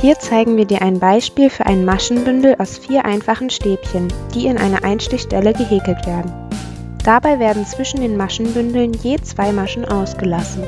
Hier zeigen wir dir ein Beispiel für ein Maschenbündel aus vier einfachen Stäbchen, die in einer Einstichstelle gehäkelt werden. Dabei werden zwischen den Maschenbündeln je zwei Maschen ausgelassen